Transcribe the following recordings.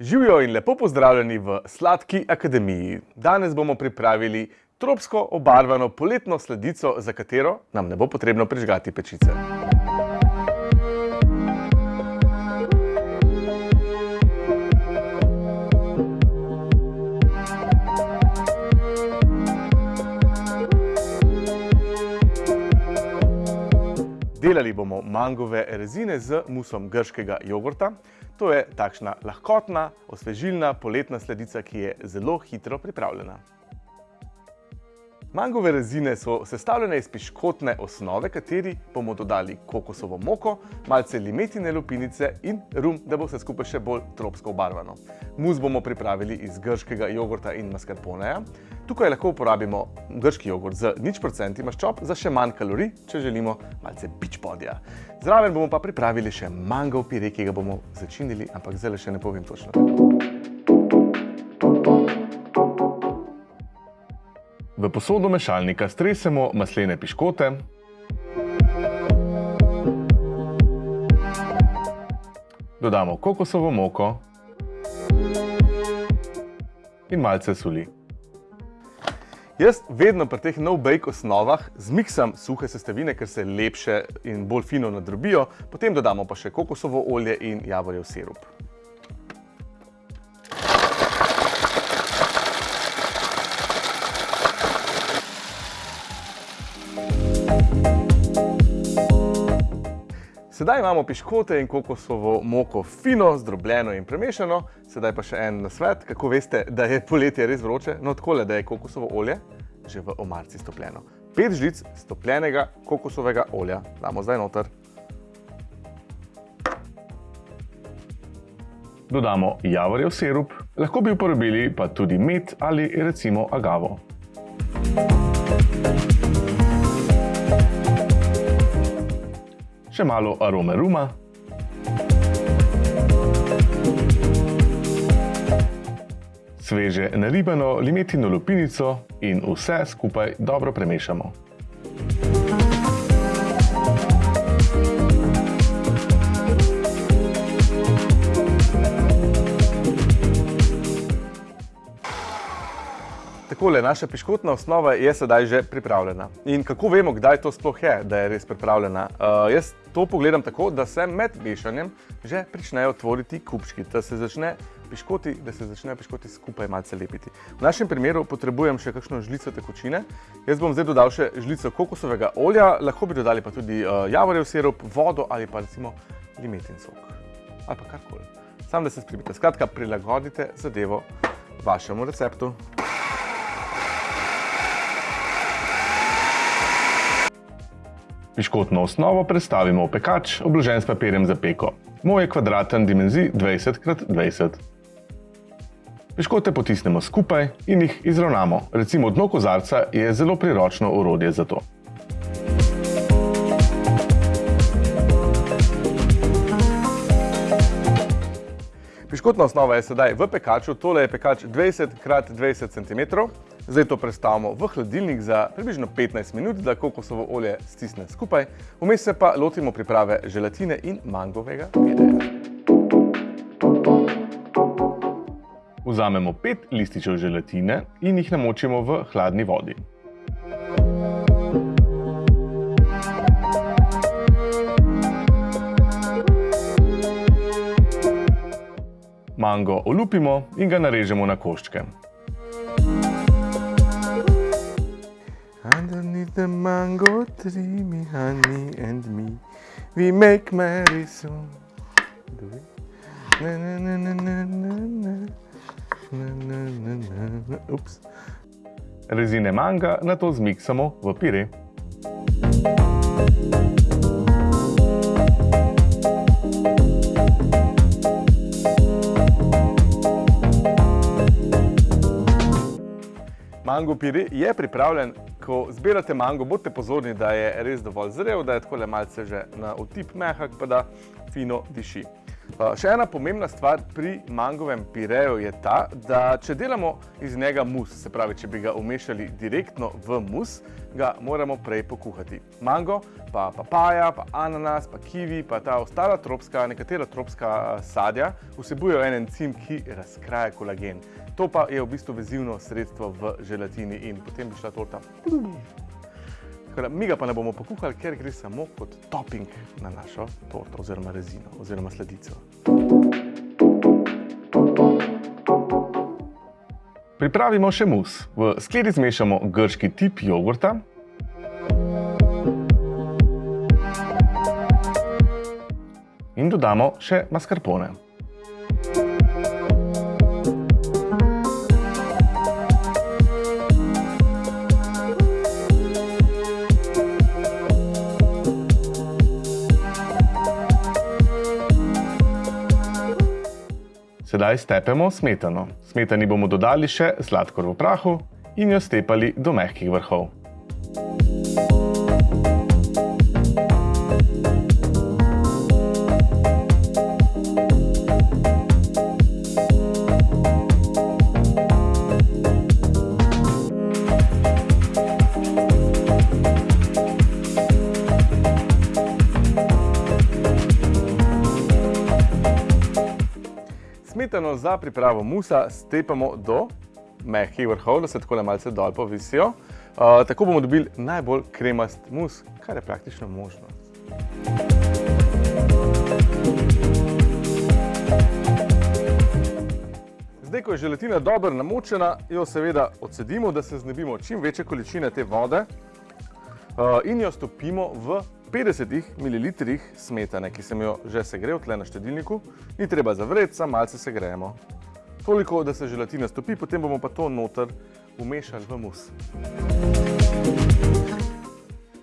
Živijo in lepo pozdravljeni v Sladki akademiji. Danes bomo pripravili tropsko obarvano poletno sladico, za katero nam ne bo potrebno prižgati pečice. Delali bomo mangove rezine z musom grškega jogurta. To je takšna lahkotna, osvežilna poletna sledica, ki je zelo hitro pripravljena. Mangove rezine so sestavljene iz piškotne osnove, kateri bomo dodali kokosovo moko, malce limetine lupinice in rum, da bo vse skupaj še bolj tropsko obarvano. Mus bomo pripravili iz grškega jogurta in mascarponeja. Tukaj lahko uporabimo grški jogurt z nič procenti maščob za še manj kalorij, če želimo malce bič podja. Zraven bomo pa pripravili še mangov pire, ki ga bomo začinili, ampak zdaj še ne povem točno V posodo mešalnika stresemo maslene piškote. Dodamo kokosovo moko in malce soli. Jaz vedno pri teh no-bake osnovah zmiksam suhe sestavine, ker se lepše in bolj fino nadrobijo, potem dodamo pa še kokosovo olje in javorjev sirup. Sedaj imamo piškote in kokosovo moko fino, zdrobljeno in premešano. Sedaj pa še en nasvet, kako veste, da je poletje res vroče. No, takole, da je kokosovo olje že v omarci stopljeno. Pet žlic stopljenega kokosovega olja damo zdaj noter. Dodamo javorjev sirup, lahko bi uporabili pa tudi med ali recimo agavo. Še malo arome ruma. Sveže naribano limetino lupinico in vse skupaj dobro premešamo. Takole, naša piškotna osnova je sedaj že pripravljena. In kako vemo, kdaj to sploh je, da je res pripravljena? Uh, jaz to pogledam tako, da se med mešanjem že pričnejo tvoriti kupčki, da se začne piškoti, da se začne piškoti skupaj malce lepiti. V našem primeru potrebujem še kakšno žlico tekočine. Jaz bom zdaj dodal še žlico kokosovega olja, lahko bi dodali pa tudi uh, javorjev sirup, vodo ali pa recimo limetin sok. Ali pa karkoli. Sam, da se sprimite. Skratka, prilagodite zadevo vašemu receptu. Piškotno osnovo predstavimo v pekač, obložen s papirjem za peko. Moj je kvadraten dimenzij 20x20. Piškote potisnemo skupaj in jih izravnamo. Recimo dno kozarca je zelo priročno orodje za to. Piškotna osnova je sedaj v pekaču, tole je pekač 20x20 cm. Zdaj to predstavimo v hladilnik za približno 15 minut, da kokosovo olje stisne skupaj. Vmes se pa lotimo priprave želatine in mangovega pireja. Vzamemo 5 lističev želatine in jih namočimo v hladni vodi. Mango olupimo in ga narežemo na koščke. The mango tree, me honey and me, we make merry soon. Do it. Na na na na na na na. Na na na na na. Ups. Rezine manga nato zmiksamo v pire. Mango pire je pripravljen. Ko zbirate mango, bodite pozorni, da je res dovolj zrel, da je takole malce že na otip mehak, pa da fino diši. Uh, še ena pomembna stvar pri mangovem pireju je ta, da če delamo iz njega mus, se pravi, če bi ga umešali direktno v mus, ga moramo prej pokuhati. Mango, pa papaja, pa ananas, pa kiwi, pa ta ostala tropska, nekatera tropska sadja vsebujejo en encim, ki razkraja kolagen. To pa je v bistvu vezivno sredstvo v želatini in potem bi šla torta. Da mi ga pa ne bomo pokuhali, ker gre samo kot topping na našo torto oziroma rezino oziroma sledico. Pripravimo še mus. V skledi zmešamo grški tip jogurta. In dodamo še mascarpone. Sedaj stepemo smetano. Smetani bomo dodali še sladkor v prahu in jo stepali do mehkih vrhov. Smetano za pripravo musa stepamo do mehkih vrhov, da se takole malce dol povisijo. Uh, tako bomo dobili najbolj kremast mus, kar je praktično možno. Zdaj, ko je želatina dobro namočena, jo seveda odsedimo, da se znebimo čim večje količine te vode uh, in jo stopimo v 50 ml smetane, ki sem jo že segrel tle na štedilniku, ni treba zavreti, samo malce segrejemo. Toliko, da se želatina stopi, potem bomo pa to noter umešali v mus.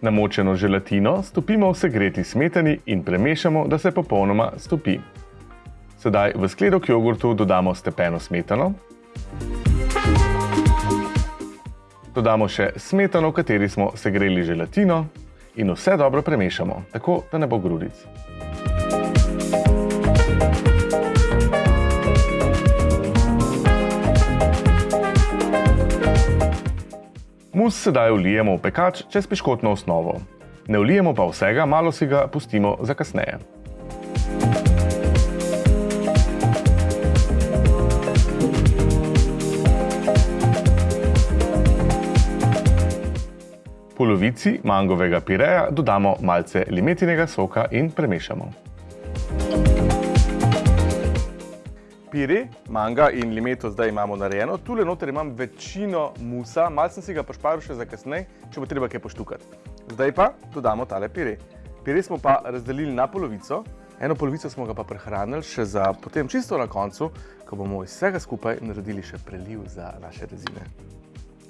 Namočeno želatino stopimo v segreti smetani in premešamo, da se popolnoma stopi. Sedaj v skledo k jogurtu dodamo stepeno smetano. Dodamo še smetano, v kateri smo segreli želatino in vse dobro premešamo, tako da ne bo grudic. Mus sedaj vlijemo v pekač čez piškotno osnovo. Ne vlijemo pa vsega, malo si ga pustimo za kasneje. Polovici mangovega pireja dodamo malce limetinega soka in premešamo. Pire, manga in limeto zdaj imamo narejeno. Tule noter imam večino musa, malo sem si ga pošparil še za kasnej, če bo treba kaj poštukati. Zdaj pa dodamo tale pire. Pire smo pa razdelili na polovico, eno polovico smo ga pa prehranili še za potem čisto na koncu, ko bomo iz vsega skupaj naredili še preliv za naše rezine.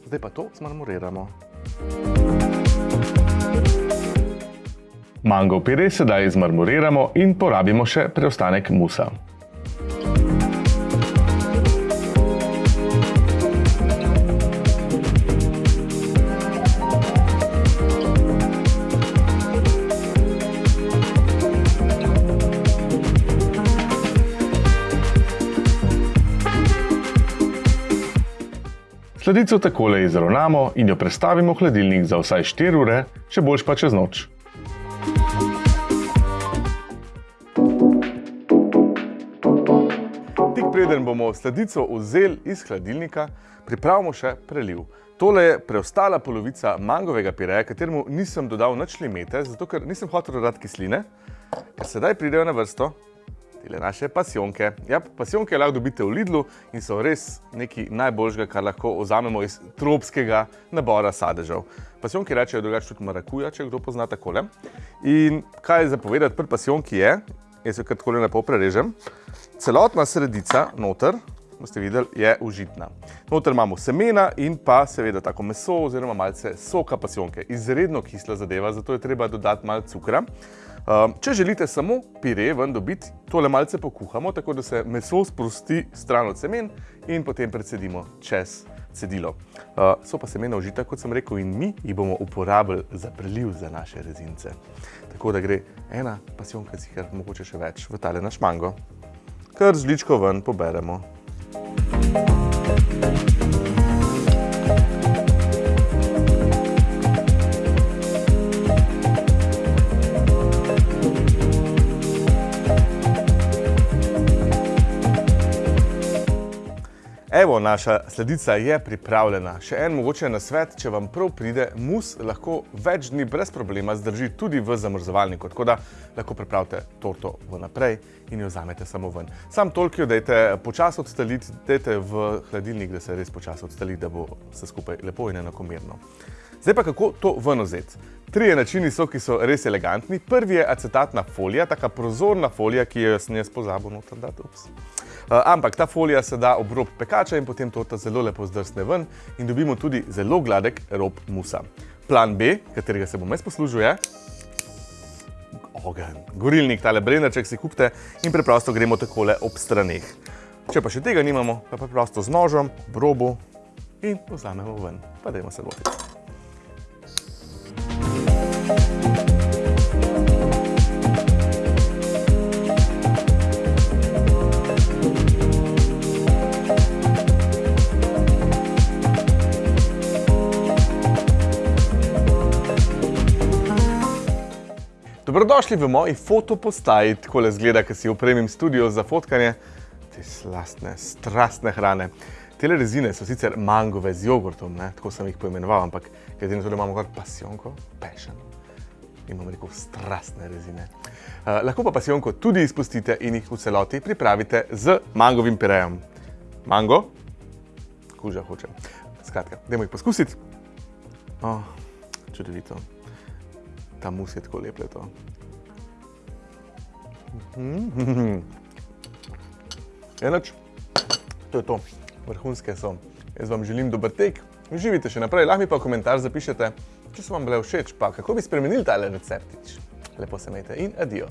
Zdaj pa to zmarmoriramo. Mango pire sedaj zmarmoriramo in porabimo še preostanek musa. Sladico takole izravnamo in jo prestavimo v hladilnik za vsaj 4 ure, še boljš pa čez noč. Tik preden bomo sladico vzeli iz hladilnika, pripravimo še preliv. Tole je preostala polovica mangovega pireja, kateremu nisem dodal nič limete, zato ker nisem hotel dodati kisline, ker sedaj pridejo na vrsto tile naše pasionke. Ja, pasionke lahko dobite v Lidlu in so res nekaj najboljšega, kar lahko vzamemo iz tropskega nabora sadežev. Pasionke rečejo drugače tudi marakuja, če kdo pozna takole. In kaj je zapovedati pri pasionki je, jaz jo kar takole lepo prerežem, celotna sredica noter, boste videli, je užitna. Noter imamo semena in pa seveda tako meso oziroma malce soka pasionke. Izredno kisla zadeva, zato je treba dodati malo cukra. Um, če želite samo pire ven dobiti, tole malce pokuhamo, tako da se meso sprosti stran od semen in potem predsedimo čez cedilo. Uh, so pa semena užita, kot sem rekel, in mi jih bomo uporabili za preliv za naše rezince. Tako da gre ena pasionka, sicer mogoče še več, v tale naš mango. kar z žličko ven poberemo. Música Evo, naša sledica je pripravljena. Še en mogoče nasvet, če vam prav pride, mus lahko več dni brez problema zdrži tudi v zamrzovalniku, tako da lahko pripravite torto vnaprej in jo vzamete samo ven. Sam toliko jo dajte počas odstaliti, dajte v hladilnik, da se res počas odstali, da bo vse skupaj lepo in enakomerno. Zdaj pa kako to ven vzeti? Trije načini so, ki so res elegantni. Prvi je acetatna folija, taka prozorna folija, ki jo jaz pozabil noter dati. Ups. Uh, ampak ta folija se da ob rob pekača in potem torta zelo lepo zdrsne ven in dobimo tudi zelo gladek rob musa. Plan B, katerega se bom jaz poslužil, je ogen. Gorilnik, tale brenarček si kupite in preprosto gremo takole ob straneh. Če pa še tega nimamo, pa preprosto z nožem, ob robu in vzamemo ven. Pa dajmo se lotiti. Dobrodošli v moji fotopostaji, tako le zgleda, ko si opremim studio za fotkanje te slastne, strastne hrane. Tele rezine so sicer mangove z jogurtom, ne? tako sem jih poimenoval, ampak glede na to, da imamo kar pasionko, passion, imam rekel strastne rezine. Uh, lahko pa pasionko tudi izpustite in jih v celoti pripravite z mangovim pirejem. Mango, kuža hoče. Skratka, dajmo jih poskusiti. Oh, čudovito ta mus je tako lep leto. Enač, to je to, vrhunske so. Jaz vam želim dober tek, uživite še naprej, lahko mi pa komentar zapišete, če so vam bile všeč, pa kako bi spremenili tale receptič. Lepo se imejte in adijo.